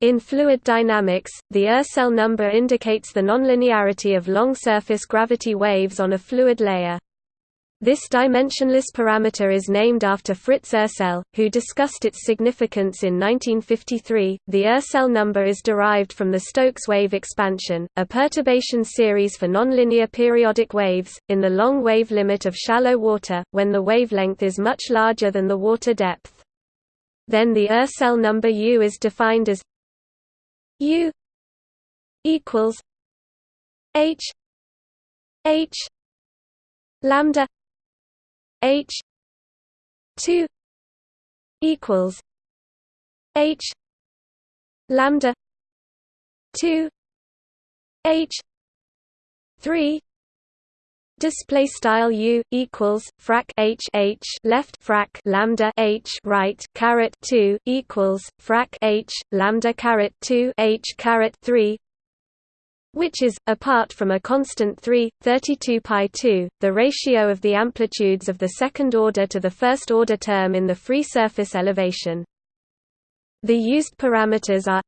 In fluid dynamics, the Ursell number indicates the nonlinearity of long surface gravity waves on a fluid layer. This dimensionless parameter is named after Fritz Ursell, who discussed its significance in 1953. The Ursell number is derived from the Stokes wave expansion, a perturbation series for nonlinear periodic waves, in the long wave limit of shallow water, when the wavelength is much larger than the water depth. Then the Ursell number U is defined as U equals H H lambda H two equals H lambda two H three Display style u equals frac h h left frac lambda h right caret two equals frac h lambda caret two h caret three which is, apart from a constant 3, 32 pi 2, the ratio of the amplitudes of the second order to the first order term in the free surface elevation. The used parameters are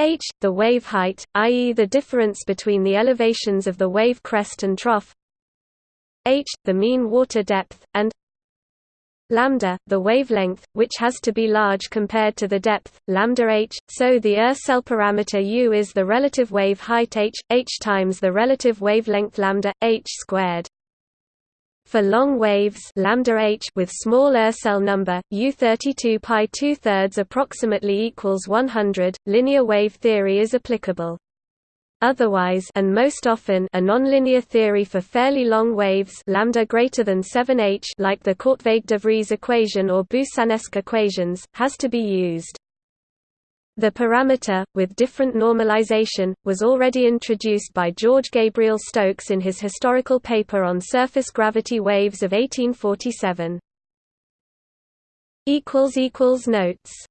h, the wave height, i.e. the difference between the elevations of the wave crest and trough h, the mean water depth, and lambda, the wavelength, which has to be large compared to the depth, lambda h, so the Ursell parameter u is the relative wave height h, h times the relative wavelength lambda, h squared. For long waves lambda h with small Ursell number, u32 pi 2 thirds approximately equals 100, linear wave theory is applicable. Otherwise and most often a nonlinear theory for fairly long waves lambda greater than 7h like the Korteweg-de Vries equation or Boussinesq equations, has to be used. The parameter, with different normalization, was already introduced by George Gabriel Stokes in his historical paper on surface gravity waves of 1847. Notes